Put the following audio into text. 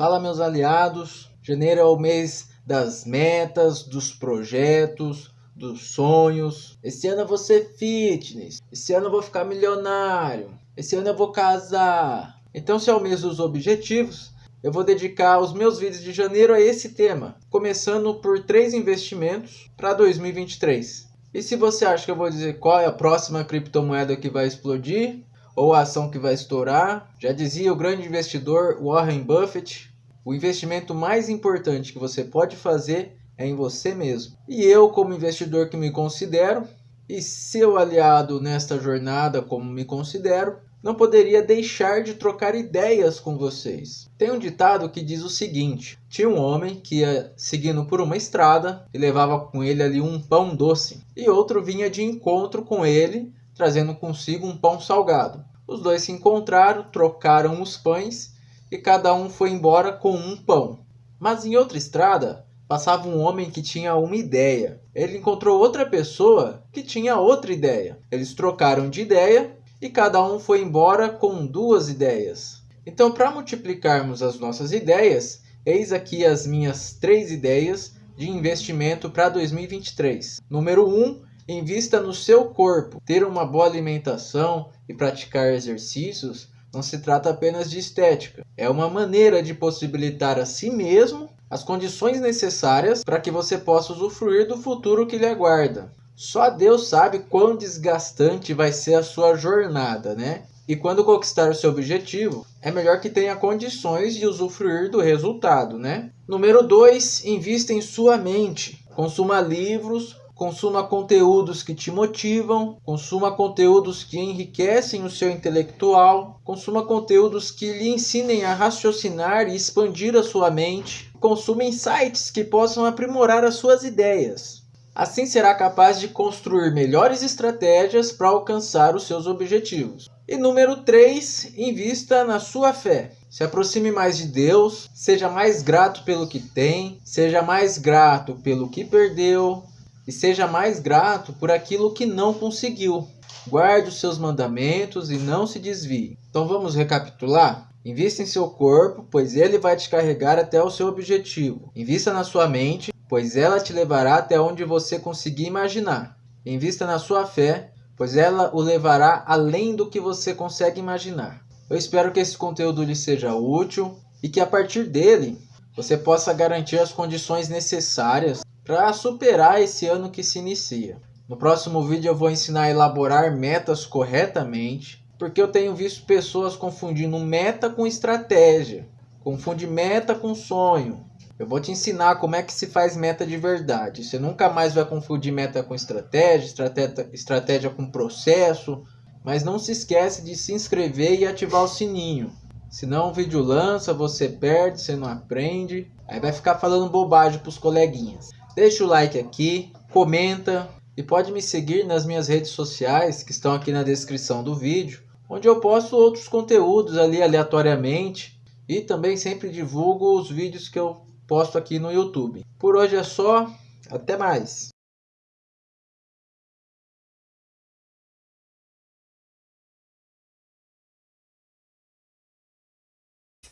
Fala meus aliados, janeiro é o mês das metas, dos projetos, dos sonhos. Esse ano eu vou ser fitness, esse ano eu vou ficar milionário, esse ano eu vou casar. Então se é o mês dos objetivos, eu vou dedicar os meus vídeos de janeiro a esse tema, começando por três investimentos para 2023. E se você acha que eu vou dizer qual é a próxima criptomoeda que vai explodir, ou a ação que vai estourar, já dizia o grande investidor Warren Buffett, o investimento mais importante que você pode fazer é em você mesmo. E eu, como investidor que me considero, e seu aliado nesta jornada como me considero, não poderia deixar de trocar ideias com vocês. Tem um ditado que diz o seguinte: tinha um homem que ia seguindo por uma estrada e levava com ele ali um pão doce, e outro vinha de encontro com ele, trazendo consigo um pão salgado. Os dois se encontraram, trocaram os pães e cada um foi embora com um pão. Mas em outra estrada passava um homem que tinha uma ideia. Ele encontrou outra pessoa que tinha outra ideia. Eles trocaram de ideia e cada um foi embora com duas ideias. Então, para multiplicarmos as nossas ideias, eis aqui as minhas três ideias de investimento para 2023. Número 1, um, invista no seu corpo. Ter uma boa alimentação e praticar exercícios não se trata apenas de estética, é uma maneira de possibilitar a si mesmo as condições necessárias para que você possa usufruir do futuro que lhe aguarda. Só Deus sabe quão desgastante vai ser a sua jornada, né? E quando conquistar o seu objetivo, é melhor que tenha condições de usufruir do resultado, né? Número 2, invista em sua mente. Consuma livros, consuma conteúdos que te motivam, consuma conteúdos que enriquecem o seu intelectual, consuma conteúdos que lhe ensinem a raciocinar e expandir a sua mente, consuma insights que possam aprimorar as suas ideias. Assim será capaz de construir melhores estratégias para alcançar os seus objetivos. E número 3, invista na sua fé. Se aproxime mais de Deus, seja mais grato pelo que tem, seja mais grato pelo que perdeu e seja mais grato por aquilo que não conseguiu. Guarde os seus mandamentos e não se desvie. Então vamos recapitular? Invista em seu corpo, pois ele vai te carregar até o seu objetivo. Invista na sua mente, pois ela te levará até onde você conseguir imaginar. Invista na sua fé, pois ela o levará além do que você consegue imaginar. Eu espero que esse conteúdo lhe seja útil e que a partir dele você possa garantir as condições necessárias para superar esse ano que se inicia. No próximo vídeo eu vou ensinar a elaborar metas corretamente, porque eu tenho visto pessoas confundindo meta com estratégia, confunde meta com sonho, eu vou te ensinar como é que se faz meta de verdade. Você nunca mais vai confundir meta com estratégia, estratégia, estratégia com processo. Mas não se esquece de se inscrever e ativar o sininho. Senão o vídeo lança, você perde, você não aprende. Aí vai ficar falando bobagem para os coleguinhas. Deixa o like aqui, comenta e pode me seguir nas minhas redes sociais que estão aqui na descrição do vídeo. Onde eu posto outros conteúdos ali aleatoriamente. E também sempre divulgo os vídeos que eu posto aqui no YouTube. Por hoje é só, até mais!